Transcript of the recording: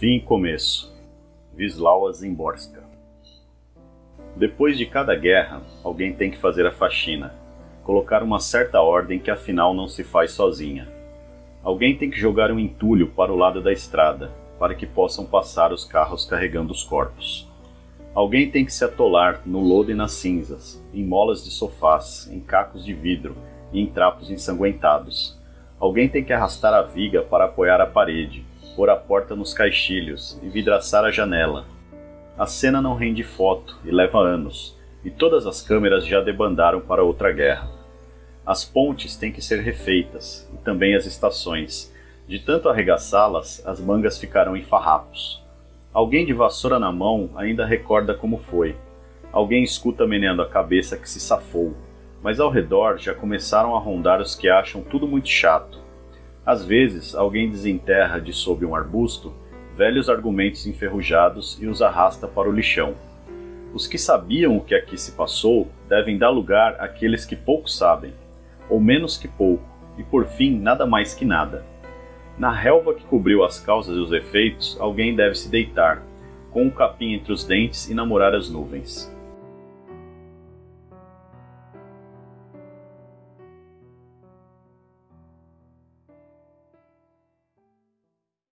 Fim e começo. Wisława Zimborska. Depois de cada guerra, alguém tem que fazer a faxina, colocar uma certa ordem que afinal não se faz sozinha. Alguém tem que jogar um entulho para o lado da estrada, para que possam passar os carros carregando os corpos. Alguém tem que se atolar no lodo e nas cinzas, em molas de sofás, em cacos de vidro e em trapos ensanguentados. Alguém tem que arrastar a viga para apoiar a parede, pôr a porta nos caixilhos e vidraçar a janela. A cena não rende foto e leva anos, e todas as câmeras já debandaram para outra guerra. As pontes têm que ser refeitas, e também as estações. De tanto arregaçá-las, as mangas ficarão em farrapos. Alguém de vassoura na mão ainda recorda como foi. Alguém escuta meneando a cabeça que se safou, mas ao redor já começaram a rondar os que acham tudo muito chato. Às vezes, alguém desenterra de sob um arbusto velhos argumentos enferrujados e os arrasta para o lixão. Os que sabiam o que aqui se passou devem dar lugar àqueles que pouco sabem, ou menos que pouco, e por fim nada mais que nada. Na relva que cobriu as causas e os efeitos, alguém deve se deitar, com um capim entre os dentes e namorar as nuvens.